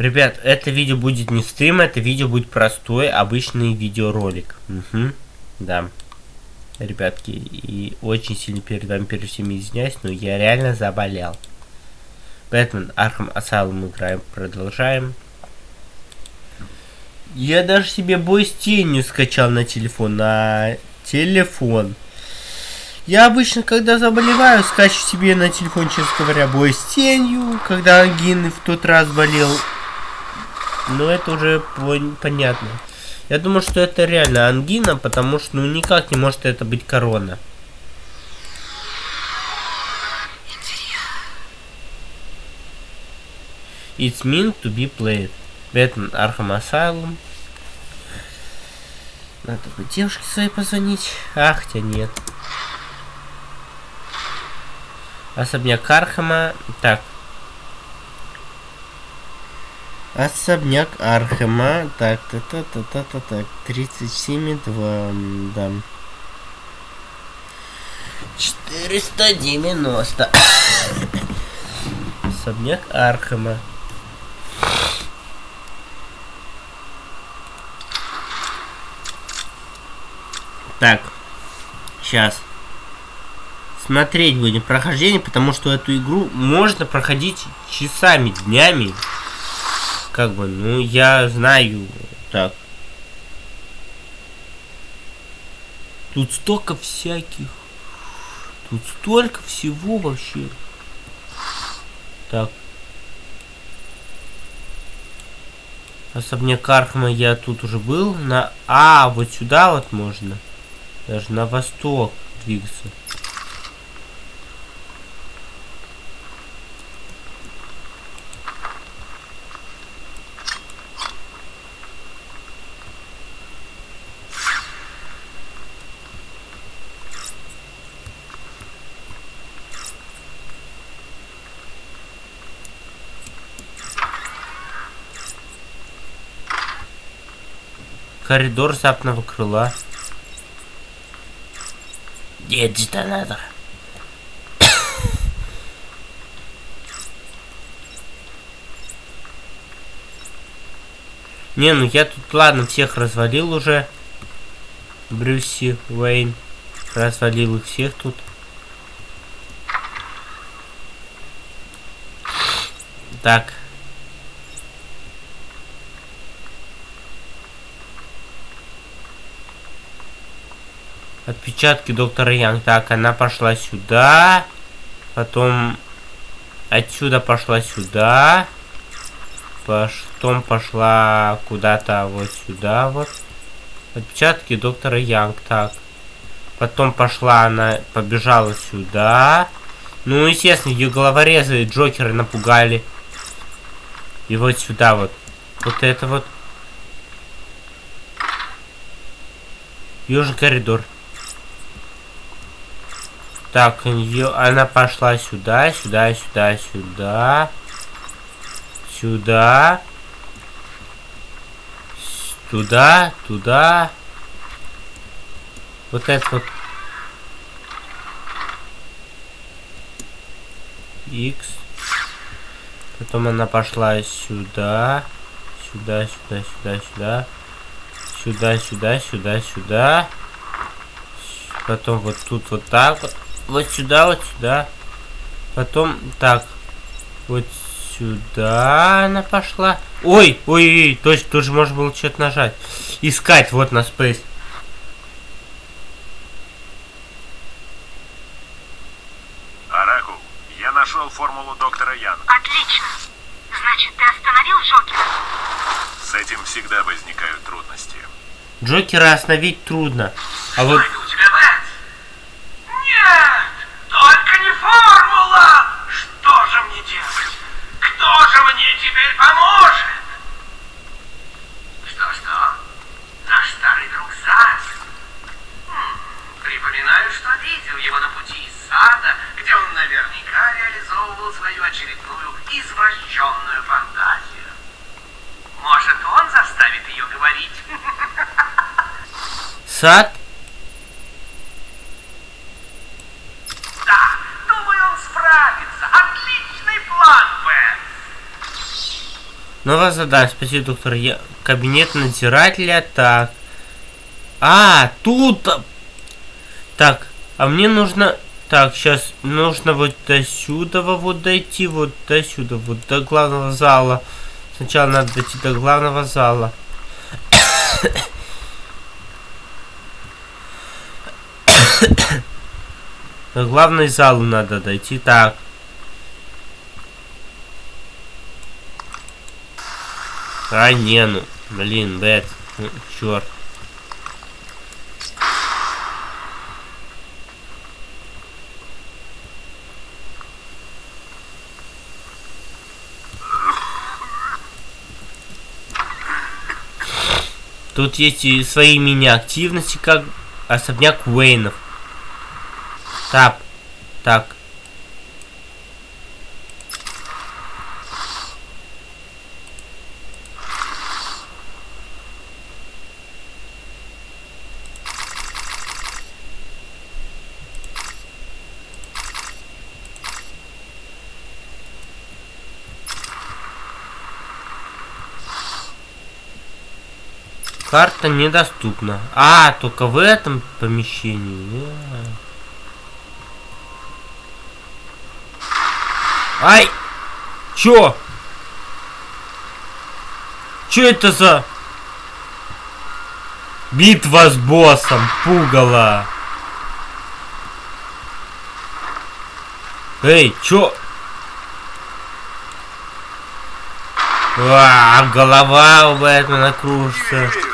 Ребят, это видео будет не стрим, это видео будет простой, обычный видеоролик. Угу, да. Ребятки, и очень сильно перед вами перед всеми извиняюсь, но я реально заболел. Batman Arkham Asylum играем, продолжаем. Я даже себе бой с тенью скачал на телефон, на телефон. Я обычно, когда заболеваю, скачу себе на телефон, честно говоря, бой с тенью, когда ангины в тот раз болел. Но это уже понятно. Я думаю, что это реально ангина, потому что ну никак не может это быть корона. It's meant to be played. Batman Arkham Asylum. Надо бы девушке своей позвонить. Ах, тебя нет. Особняк Архама. Так. Особняк Архама. Так, та та та та та так. 37,2. Да. 490. Особняк Архама. Так, сейчас. Смотреть будем прохождение, потому что эту игру можно проходить часами, днями. Как бы, ну, я знаю. Так. Тут столько всяких. Тут столько всего вообще. Так. Особняк Архама я тут уже был. На... А, вот сюда вот можно. Даже на восток двигаться. Коридор западного крыла. Нет, детонатор. Не, ну я тут, ладно, всех развалил уже. Брюси, Уэйн. Развалил их всех тут. Так. Отпечатки доктора Янг. Так, она пошла сюда. Потом отсюда пошла сюда. Потом пошла куда-то вот сюда вот. Отпечатки доктора Янг. Так. Потом пошла она, побежала сюда. Ну, естественно, ее головорезы Джокеры напугали. И вот сюда вот. Вот это вот. Южный коридор. Так, она пошла сюда, сюда, сюда, сюда. Сюда. Туда, туда. Вот это вот. X. Потом она пошла сюда. Сюда, сюда, сюда, сюда. Сюда, сюда, сюда, сюда. Потом вот тут вот так вот вот сюда, вот сюда. Потом, так, вот сюда она пошла. Ой, ой, ой, точно, тут же можно было что-то нажать. Искать, вот на Space. Аракул, я нашел формулу доктора Ян. Отлично. Значит, ты остановил Джокера? С этим всегда возникают трудности. Джокера остановить трудно. А вот... у тебя Бэт? Нет! Только не формула! Что же мне делать? Кто же мне теперь поможет? Что-что? Наш старый друг Зак? Хм, припоминаю, что видел его на пути из сада, где он наверняка реализовывал свою очередную извращенную фантазию. Может, он заставит ее говорить? Сад? Да, думаю, он справится. Отличный план, Бен. Новое задание. Спасибо, доктор. Я... Кабинет надзирателя. Так. А, тут... Так, а мне нужно... Так, сейчас нужно вот до сюда вот дойти, вот до сюда, вот до главного зала. Сначала надо дойти до главного зала. До главной залу надо дойти. Так. А, не, ну, блин, Бэт, ну, черт. Тут есть и свои мини-активности, как особняк Уэйнов. Так, так. Карта недоступна. А, только в этом помещении. Ай! Чё? Чё это за... Битва с боссом, пугало. Эй, чё? А, голова у Бэтмена кружится. А.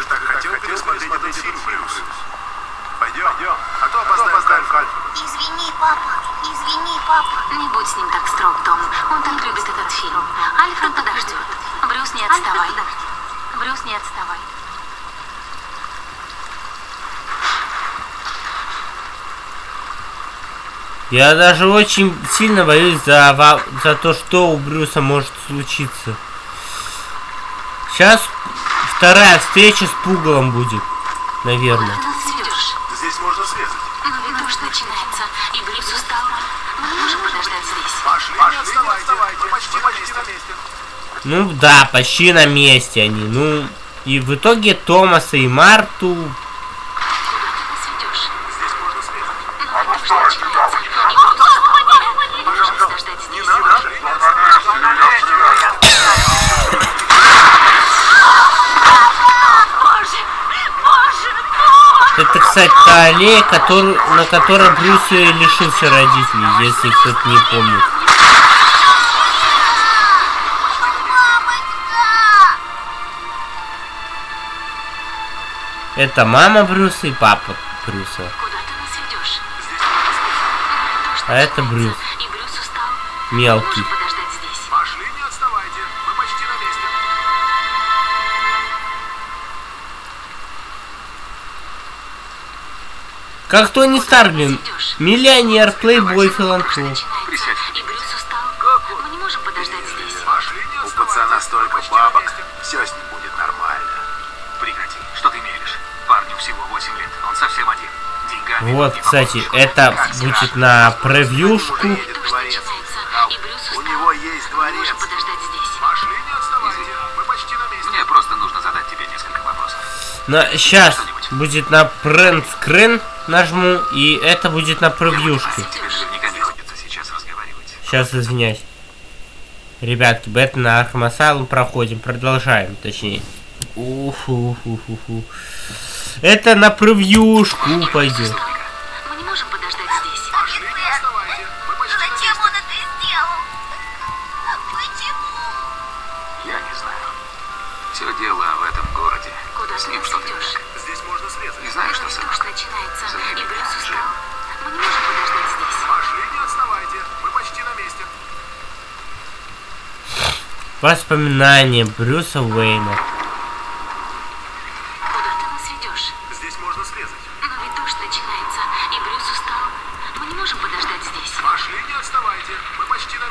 Извини, папа, извини, папа. Не будь с ним так строг. Он так любит этот фильм. Альфред подождет. Брюс, не отставай. Брюс, не отставай. Я даже очень сильно боюсь за, ва- за то, что у Брюса может случиться. Сейчас вторая встреча с Пугалом будет, наверное. Ну да, почти на месте они. Ну, и в итоге Томаса и Марту... Это, кстати, та аллея, который, на которой Брюс лишился родителей, если кто-то не помнит. Это мама Брюса и папа Брюса. Куда ты нас ведешь? А это Брюс. И Брюс устал. Мы не Мелкий. можем подождать здесь. Пошли, не отставайте. Мы почти на месте. Как Тони Старк, блин. Миллионер, плейбой, филантроп. Начинается, и Брюс устал. Мы не можем подождать здесь. Пошли, не У пацана столько бабок, все с ним будет нормально. Прекрати. Всего 8 лет. Он совсем один. Деньгами Вот, кстати, это Как будет страшно. на превьюшку. Брюс У него есть дворец. можем подождать здесь. Пошли, не отставайте. Мы почти на месте. Мне просто нужно задать тебе несколько вопросов. На, сейчас будет на screen нажму, и это будет на превьюшке. Сейчас извиняюсь. Ребятки, Бэтмен на Архам проходим, продолжаем, точнее. Уфу-фу-фу-фу. Это на превьюшку пойдет. Мы не можем подождать здесь. Пошли, не отставайте. Мы почти на Зачем месте. он это сделал? Почему? Я не знаю. Все дело в этом городе. Куда С ним что-то не ведешь? так. Здесь можно срезать. Не знаю, что с дождь начинается, За и ними Брюс Джим. устал. Мы не можем подождать здесь. Пошли, не отставайте. Мы почти на месте. Воспоминания Брюса Уэйна.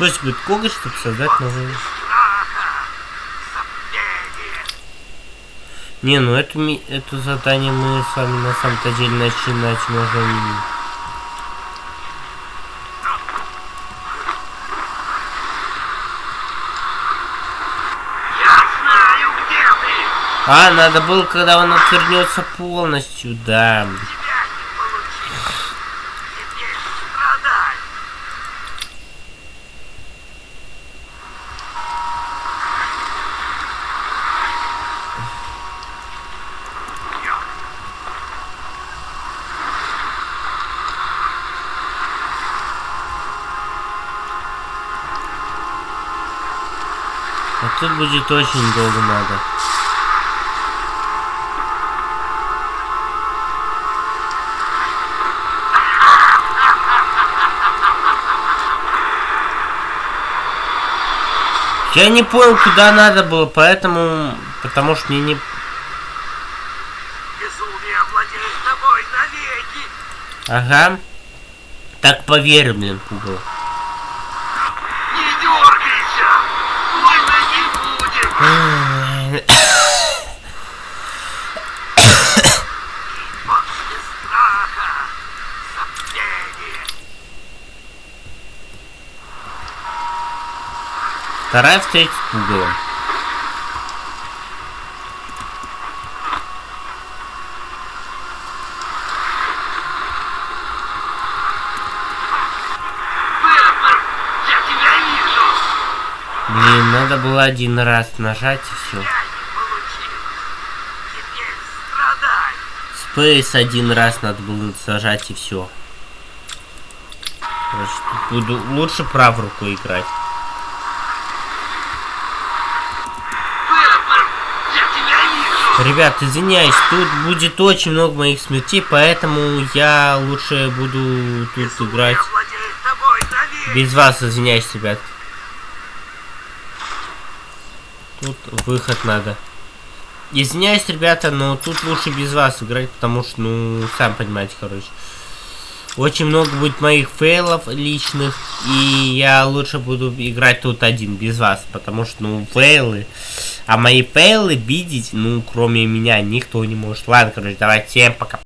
Использовать коготь, чтобы создать новый... Не, ну это, это задание мы с вами на самом-то деле начинать можем... А, надо было, когда он отвернется полностью, да. Тут будет очень долго надо. Я не понял, куда надо было, поэтому... Потому что мне не... Безумие овладеет тобой навеки. Ага. Так поверь, блин, пугало. Вторая я тебя вижу. Блин, надо было один раз нажать и все. Спейс один раз надо было зажать и все. Буду лучше правой рукой играть. Бэтмен, я тебя вижу. Ребят, извиняюсь, тут будет очень много моих смертей, поэтому я лучше буду тут играть. Без вас, извиняюсь, ребят. Тут выход надо. Извиняюсь, ребята, но тут лучше без вас играть, потому что, ну, сам понимаете, короче. Очень много будет моих фейлов личных, и я лучше буду играть тут один, без вас, потому что, ну, фейлы... А мои фейлы видеть, ну, кроме меня, никто не может. Ладно, короче, давайте, всем пока.